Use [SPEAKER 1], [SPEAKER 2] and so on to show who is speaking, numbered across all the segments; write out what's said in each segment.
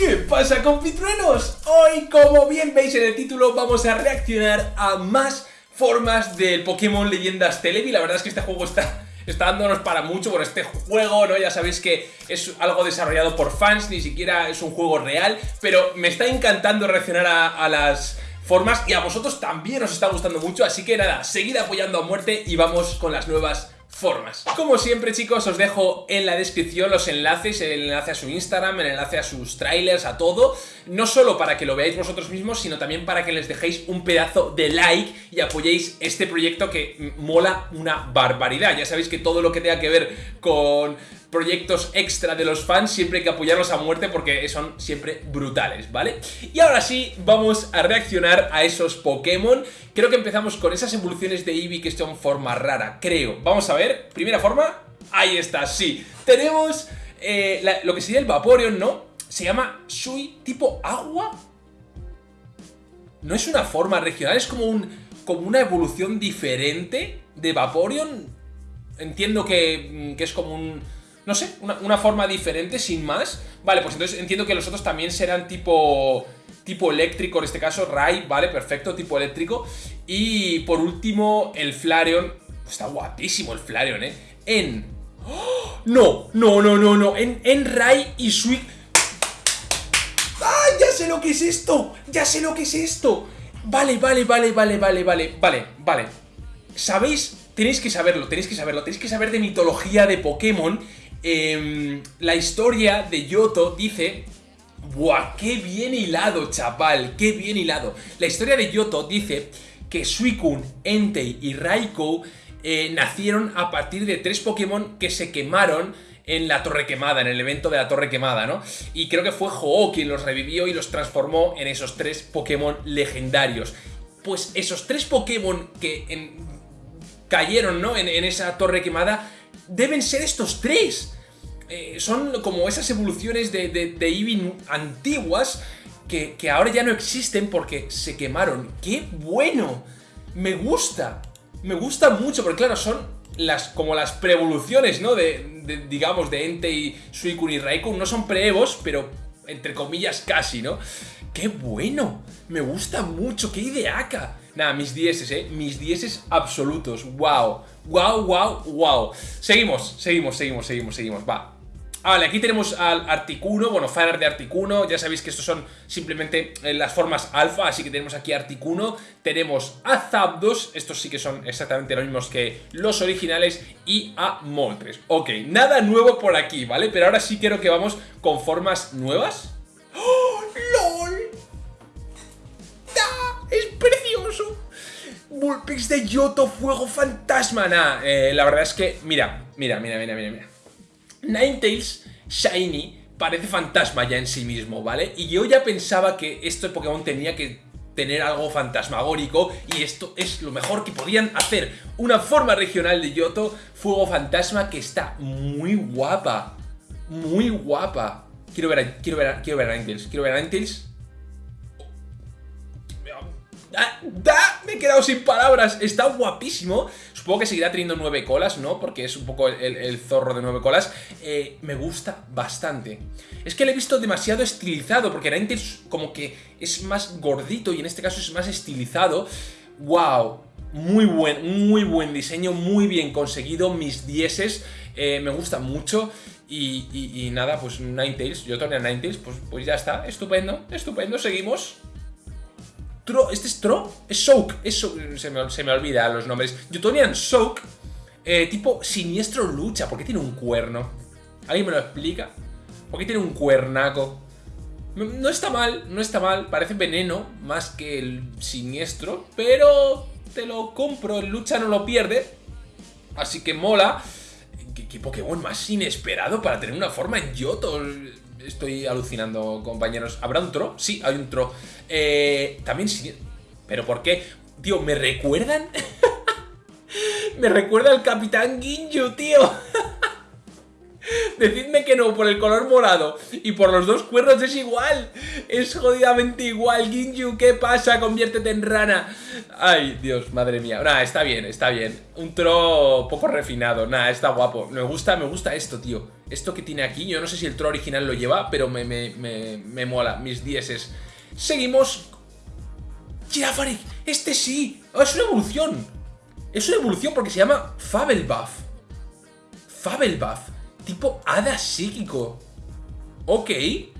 [SPEAKER 1] ¿Qué pasa compitruenos? Hoy, como bien veis en el título, vamos a reaccionar a más formas del Pokémon Leyendas Televi. La verdad es que este juego está, está dándonos para mucho por este juego, ¿no? Ya sabéis que es algo desarrollado por fans, ni siquiera es un juego real, pero me está encantando reaccionar a, a las formas y a vosotros también os está gustando mucho, así que nada, seguid apoyando a muerte y vamos con las nuevas formas. Como siempre chicos os dejo en la descripción los enlaces, el enlace a su Instagram, el enlace a sus trailers, a todo, no solo para que lo veáis vosotros mismos, sino también para que les dejéis un pedazo de like y apoyéis este proyecto que mola una barbaridad. Ya sabéis que todo lo que tenga que ver con proyectos extra de los fans, siempre hay que apoyarlos a muerte porque son siempre brutales, ¿vale? Y ahora sí, vamos a reaccionar a esos Pokémon. Creo que empezamos con esas evoluciones de Eevee que son forma rara, creo. Vamos a ver, primera forma, ahí está, sí. Tenemos eh, lo que sería el Vaporeon, ¿no? Se llama Shui tipo agua. No es una forma regional, es como, un, como una evolución diferente de Vaporeon. Entiendo que, que es como un no sé, una, forma diferente, sin más. Vale, pues entonces entiendo que los otros también serán tipo tipo eléctrico, en este caso, Rai, vale, perfecto, tipo eléctrico. Y por último, el Flareon. Está guapísimo el Flareon, ¿eh? En... ¡Oh! No, no, no, no, no. En, en Rai y Sweet... ¡Ah! ¡Ya sé lo que es esto! ¡Ya sé lo que es esto! Vale, vale, vale, vale, vale, vale, vale, vale. ¿Sabéis? Tenéis que saberlo, tenéis que saberlo. Tenéis que saber de mitología de Pokémon Em, la historia de Yoto dice... ¡Buah! ¡Qué bien hilado, chaval! ¡Qué bien hilado! La historia de Yoto dice que Suicune, Entei y Raikou eh, nacieron a partir de tres Pokémon que se quemaron en la Torre Quemada, en el evento de la Torre Quemada, ¿no? Y creo que fue Ho-Oh quien los revivió y los transformó en esos tres Pokémon legendarios. Pues esos tres Pokémon que cayeron, ¿no? En, esa Torre Quemada deben ser estos tres. Eh, son como esas evoluciones de, de, antiguas que, ahora ya no existen porque se quemaron. ¡Qué bueno! Me gusta. Me gusta mucho porque claro, son las como las preevoluciones, ¿no? De, digamos, de Entei, Suicune y Raikun. No son preevos, pero entre comillas casi, ¿no? ¡Qué bueno! Me gusta mucho, qué ideaca. Nada, mis dieces, ¿eh? Mis dieces absolutos. ¡Wow! ¡Wow, wow, wow! Seguimos, seguimos, seguimos, seguimos, seguimos. Va. Vale, aquí tenemos al Articuno, bueno, Fanart de Articuno, ya sabéis que estos son simplemente eh, las formas alfa, así que tenemos aquí Articuno, tenemos a Zapdos, estos sí que son exactamente los mismos que los originales, y a Moltres. Ok, nada nuevo por aquí, ¿vale? Pero ahora sí quiero que vamos con formas nuevas. De Yoto, Fuego Fantasma, nah, eh, la verdad es que, mira, mira, mira, mira, mira, mira. Ninetales Shiny parece fantasma ya en sí mismo, ¿vale? Y yo ya pensaba que este Pokémon tenía que tener algo fantasmagórico y esto es lo mejor que podían hacer. Una forma regional de Yoto, Fuego Fantasma, que está muy guapa. Muy guapa. Quiero ver a, quiero ver quiero ver a Ninetales, quiero ver a Ninetales. ¡Da! Quedado sin palabras. Está guapísimo. Supongo que seguirá teniendo nueve colas, ¿no? Porque es un poco el, zorro de nueve colas. Eh, me gusta bastante. Es que lo he visto demasiado estilizado, porque Ninetales como que es más gordito y en este caso es más estilizado. ¡Wow! Muy buen, muy buen diseño, muy bien conseguido, mis dieces, eh, me gusta mucho y, nada, pues Ninetales, yo tenía Ninetales, pues, pues ya está, estupendo, estupendo, seguimos. ¿Este es Tro? Es Soak, se, me, se, me, olvida los nombres. Yutonian Soak, eh, tipo siniestro lucha, ¿por qué tiene un cuerno? ¿Alguien me lo explica? ¿Por qué tiene un cuernaco? No está mal, no está mal, parece veneno más que el siniestro, pero te lo compro, el lucha no lo pierde, así que mola. ¿Qué, qué Pokémon más inesperado para tener una forma en Yoto? Estoy alucinando, compañeros. ¿Habrá un Tro? Sí, hay un Tro. Eh, también sí. ¿Pero por qué? Tío, ¿me recuerdan? me recuerda al Capitán Ginju, tío. Decidme que no, por el color morado y por los dos cuernos es igual. Es jodidamente igual. Ginju, ¿qué pasa? Conviértete en rana. Ay, Dios, madre mía. Nada, está bien, está bien. Un tro poco refinado. Nada, está guapo. Me gusta, me gusta esto, tío. Esto que tiene aquí, yo no sé si el tro original lo lleva, pero me, me, me, mola. Mis dieces. Seguimos. Girafaric, este sí. Oh, es una evolución. Es una evolución porque se llama Fabelbuff. Fabelbuff. Tipo hada psíquico. Ok.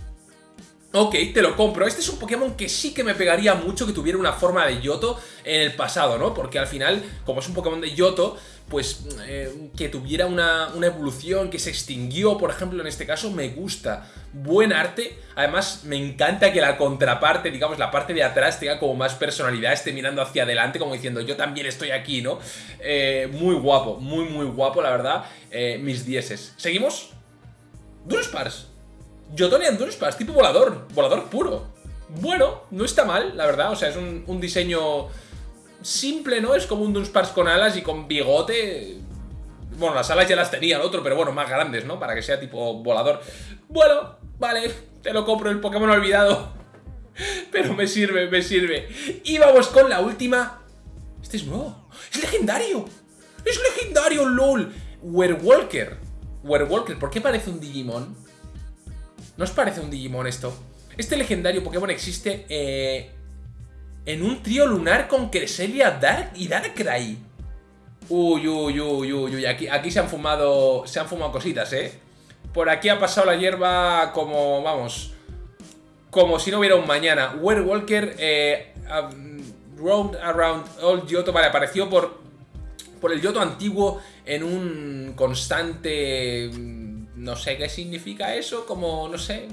[SPEAKER 1] Ok, te lo compro. Este es un Pokémon que sí que me pegaría mucho que tuviera una forma de Yoto en el pasado, ¿no? Porque al final, como es un Pokémon de Yoto, pues eh, que tuviera una, evolución, que se extinguió, por ejemplo, en este caso, me gusta. Buen arte. Además, me encanta que la contraparte, digamos, la parte de atrás tenga como más personalidad, esté mirando hacia adelante, como diciendo, yo también estoy aquí, ¿no? Eh, muy guapo, muy, muy guapo, la verdad. Eh, mis dieces. ¿Seguimos? Durospars. Jotonian Dunsparce, tipo volador, volador puro. Bueno, no está mal, la verdad, o sea, es un, diseño simple, ¿no? Es como un Dunsparce con alas y con bigote. Bueno, las alas ya las tenía el otro, pero bueno, más grandes, ¿no? Para que sea tipo volador. Bueno, vale, te lo compro, el Pokémon olvidado. Pero me sirve, me sirve. Y vamos con la última. Este es nuevo. ¡Es legendario! ¡Es legendario, LOL! Werewalker. Werewalker, ¿por qué parece un Digimon? ¿No os parece un Digimon esto? Este legendario Pokémon existe eh, en un trío lunar con Cresselia Dark y Darkrai. Uy, uy, uy, uy, uy. Aquí, aquí se han fumado. Se han fumado cositas, ¿eh? Por aquí ha pasado la hierba como. Vamos. Como si no hubiera un mañana. Werewalker. Eh, round around Old Yoto. Vale, apareció por. Por el Yoto antiguo en un constante no sé qué significa eso, como, no sé,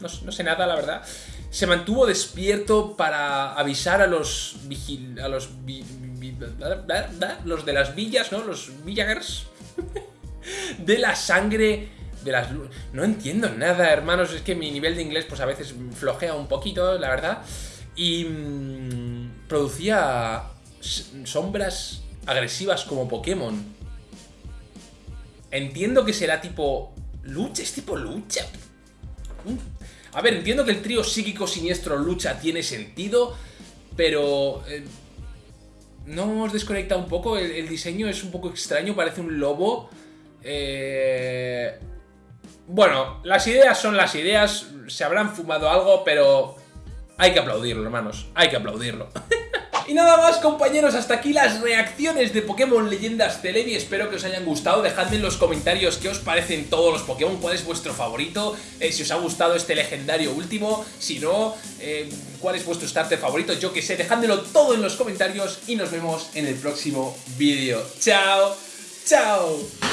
[SPEAKER 1] no, sé nada, la verdad. Se mantuvo despierto para avisar a los vigil... a los... los de las villas, ¿no? Los villagers. de la sangre de las... No entiendo nada, hermanos, es que mi nivel de inglés pues a veces flojea un poquito, la verdad. Y mm, producía sombras agresivas como Pokémon. Entiendo que será tipo ¿Lucha? ¿Es tipo lucha? Mm. A ver, entiendo que el trío psíquico siniestro lucha tiene sentido, pero... Eh, ¿No os desconecta un poco? El, diseño es un poco extraño, parece un lobo. Eh, bueno, las ideas son las ideas, se habrán fumado algo, pero hay que aplaudirlo, hermanos, hay que aplaudirlo. Y nada más compañeros, hasta aquí las reacciones de Pokémon Leyendas Celebi, espero que os hayan gustado, dejadme en los comentarios qué os parecen todos los Pokémon, cuál es vuestro favorito, eh, si os ha gustado este legendario último, si no, eh, cuál es vuestro starter favorito, yo que sé, dejádmelo todo en los comentarios y nos vemos en el próximo vídeo. ¡Chao! ¡Chao!